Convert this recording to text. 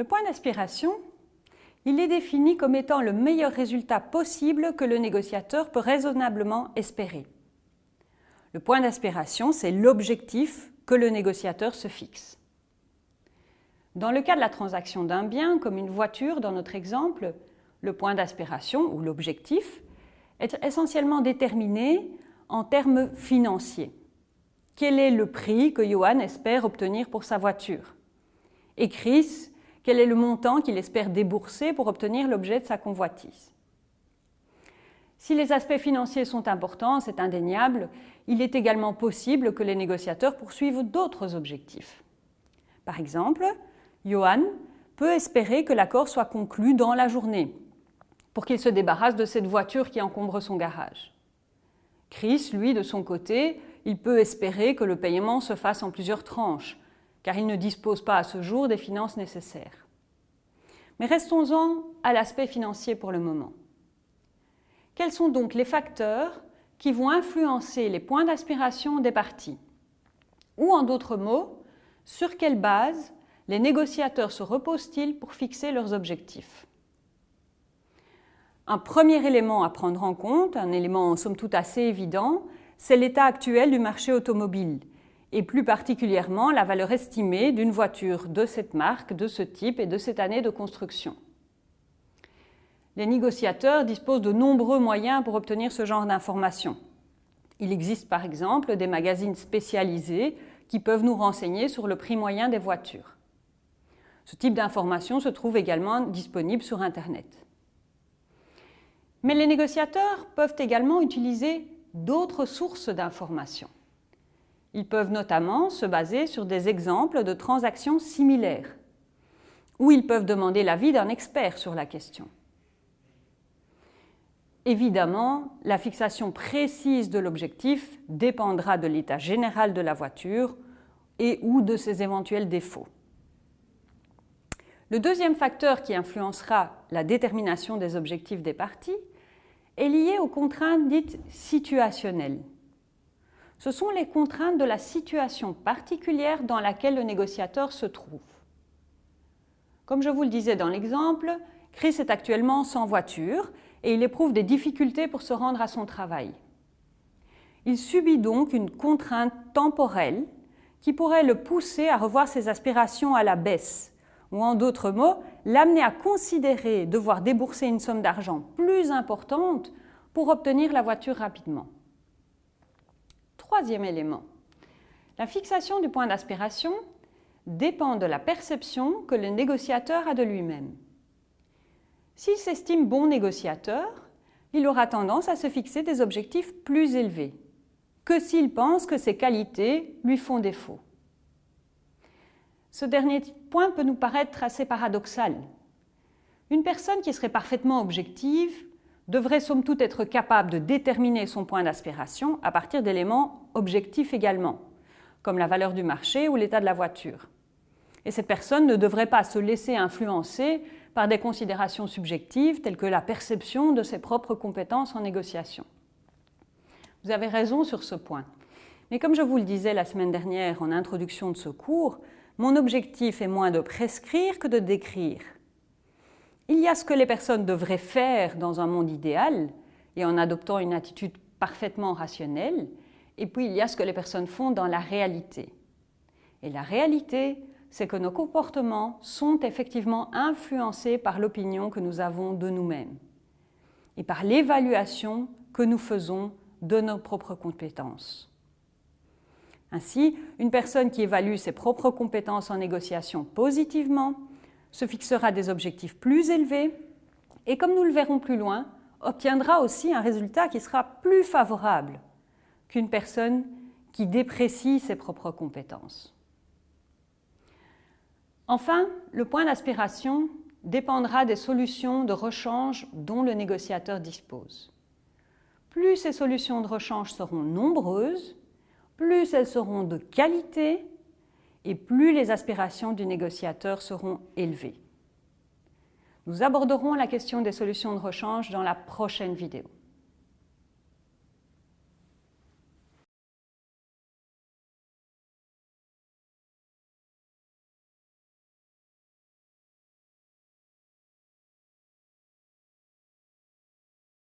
Le point d'aspiration, il est défini comme étant le meilleur résultat possible que le négociateur peut raisonnablement espérer. Le point d'aspiration, c'est l'objectif que le négociateur se fixe. Dans le cas de la transaction d'un bien, comme une voiture dans notre exemple, le point d'aspiration ou l'objectif est essentiellement déterminé en termes financiers. Quel est le prix que Johan espère obtenir pour sa voiture? Quel est le montant qu'il espère débourser pour obtenir l'objet de sa convoitise? Si les aspects financiers sont importants, c'est indéniable, il est également possible que les négociateurs poursuivent d'autres objectifs. Par exemple, Johan peut espérer que l'accord soit conclu dans la journée, pour qu'il se débarrasse de cette voiture qui encombre son garage. Chris, lui, de son côté, il peut espérer que le paiement se fasse en plusieurs tranches, car il ne dispose pas à ce jour des finances nécessaires. Mais restons-en à l'aspect financier pour le moment. Quels sont donc les facteurs qui vont influencer les points d'aspiration des parties? Ou en d'autres mots, sur quelle base les négociateurs se reposent-ils pour fixer leurs objectifs? Un premier élément à prendre en compte, un élément somme toute assez évident, c'est l'état actuel du marché automobile et plus particulièrement la valeur estimée d'une voiture de cette marque, de ce type et de cette année de construction. Les négociateurs disposent de nombreux moyens pour obtenir ce genre d'informations. Il existe par exemple des magazines spécialisés qui peuvent nous renseigner sur le prix moyen des voitures. Ce type d'information se trouve également disponible sur Internet. Mais les négociateurs peuvent également utiliser d'autres sources d'informations. Ils peuvent notamment se baser sur des exemples de transactions similaires, ou ils peuvent demander l'avis d'un expert sur la question. Évidemment, la fixation précise de l'objectif dépendra de l'état général de la voiture et ou de ses éventuels défauts. Le deuxième facteur qui influencera la détermination des objectifs des parties est lié aux contraintes dites situationnelles. Ce sont les contraintes de la situation particulière dans laquelle le négociateur se trouve. Comme je vous le disais dans l'exemple, Chris est actuellement sans voiture et il éprouve des difficultés pour se rendre à son travail. Il subit donc une contrainte temporelle qui pourrait le pousser à revoir ses aspirations à la baisse, ou en d'autres mots, l'amener à considérer devoir débourser une somme d'argent plus importante pour obtenir la voiture rapidement. Troisième élément, la fixation du point d'aspiration dépend de la perception que le négociateur a de lui-même. S'il s'estime bon négociateur, il aura tendance à se fixer des objectifs plus élevés que s'il pense que ses qualités lui font défaut. Ce dernier point peut nous paraître assez paradoxal. Une personne qui serait parfaitement objective devrait somme toute être capable de déterminer son point d'aspiration à partir d'éléments objectifs également, comme la valeur du marché ou l'état de la voiture. Et cette personne ne devrait pas se laisser influencer par des considérations subjectives telles que la perception de ses propres compétences en négociation. Vous avez raison sur ce point. Mais comme je vous le disais la semaine dernière en introduction de ce cours, mon objectif est moins de prescrire que de décrire. Il y a ce que les personnes devraient faire dans un monde idéal et en adoptant une attitude parfaitement rationnelle, et puis il y a ce que les personnes font dans la réalité. Et la réalité, c'est que nos comportements sont effectivement influencés par l'opinion que nous avons de nous-mêmes et par l'évaluation que nous faisons de nos propres compétences. Ainsi, une personne qui évalue ses propres compétences en négociation positivement se fixera des objectifs plus élevés et, comme nous le verrons plus loin, obtiendra aussi un résultat qui sera plus favorable qu'une personne qui déprécie ses propres compétences. Enfin, le point d'aspiration dépendra des solutions de rechange dont le négociateur dispose. Plus ces solutions de rechange seront nombreuses, plus elles seront de qualité et plus les aspirations du négociateur seront élevées. Nous aborderons la question des solutions de rechange dans la prochaine vidéo.